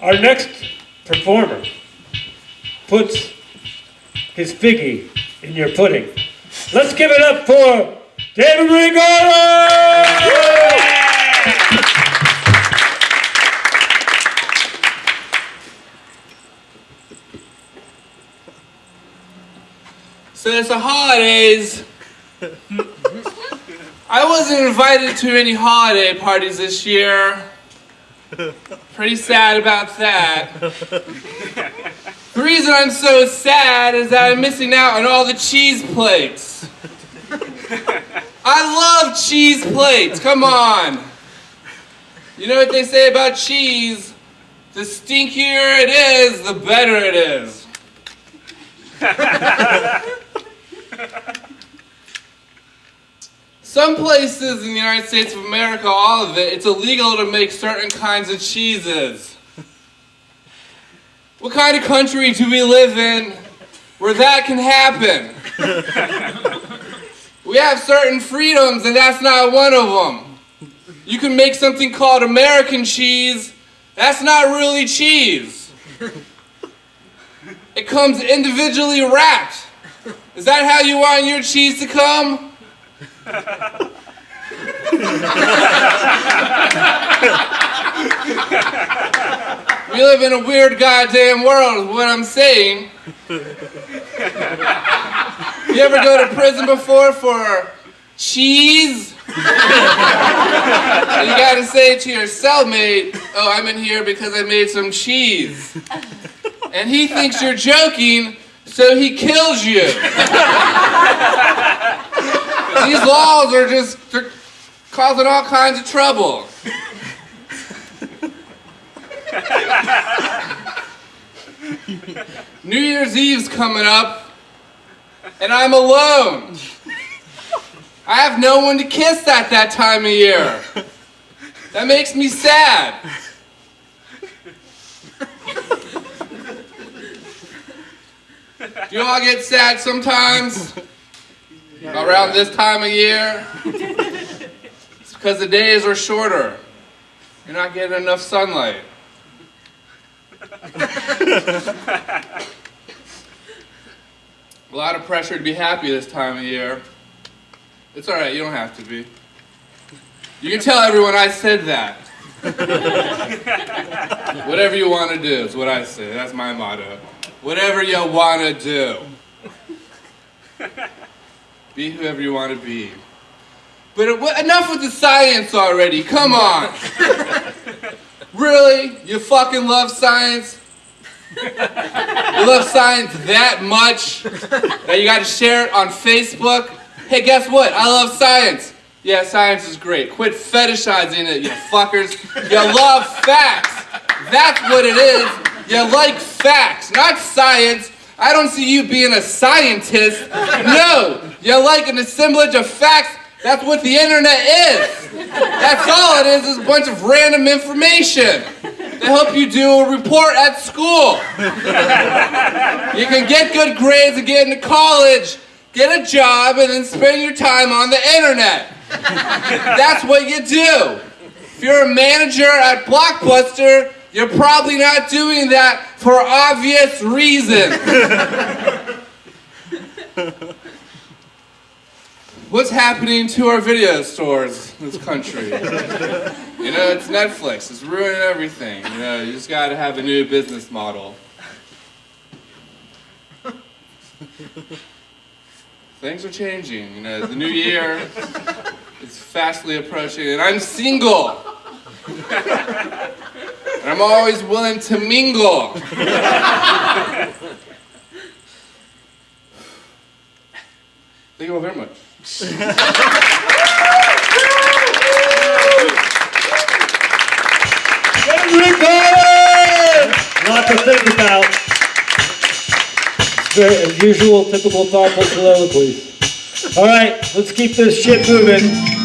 Our next performer puts his figgy in your pudding. Let's give it up for David Rigoro! So it's the holidays. I wasn't invited to any holiday parties this year. Pretty sad about that. The reason I'm so sad is that I'm missing out on all the cheese plates. I love cheese plates, come on. You know what they say about cheese? The stinkier it is, the better it is. Some places in the United States of America, all of it, it's illegal to make certain kinds of cheeses. What kind of country do we live in where that can happen? we have certain freedoms, and that's not one of them. You can make something called American cheese, that's not really cheese. It comes individually wrapped. Is that how you want your cheese to come? we live in a weird goddamn world, what I'm saying. You ever go to prison before for cheese? you gotta say to your cellmate, oh, I'm in here because I made some cheese. And he thinks you're joking, so he kills you. These laws are just causing all kinds of trouble. New Year's Eve's coming up, and I'm alone. I have no one to kiss at that time of year. That makes me sad. Do you all get sad sometimes? Around this time of year? It's because the days are shorter. You're not getting enough sunlight. A lot of pressure to be happy this time of year. It's alright, you don't have to be. You can tell everyone I said that. Whatever you want to do is what I say. That's my motto. Whatever you want to do. Be whoever you want to be. But enough with the science already. Come on. really? You fucking love science? You love science that much that you got to share it on Facebook? Hey, guess what? I love science. Yeah, science is great. Quit fetishizing it, you fuckers. You love facts. That's what it is. You like facts, not science. I don't see you being a scientist. No, you like an assemblage of facts. That's what the internet is. That's all it is, is a bunch of random information to help you do a report at school. You can get good grades and get into college, get a job, and then spend your time on the internet. That's what you do. If you're a manager at Blockbuster, you're probably not doing that for obvious reasons. What's happening to our video stores in this country? You know, it's Netflix. It's ruining everything. You know, you just got to have a new business model. Things are changing. You know, the new year is fastly approaching, and I'm single. And I'm always willing to mingle. Thank you all very much. Lot to think about. It's very, as usual, typical thoughtful soliloquies. All right, let's keep this shit moving.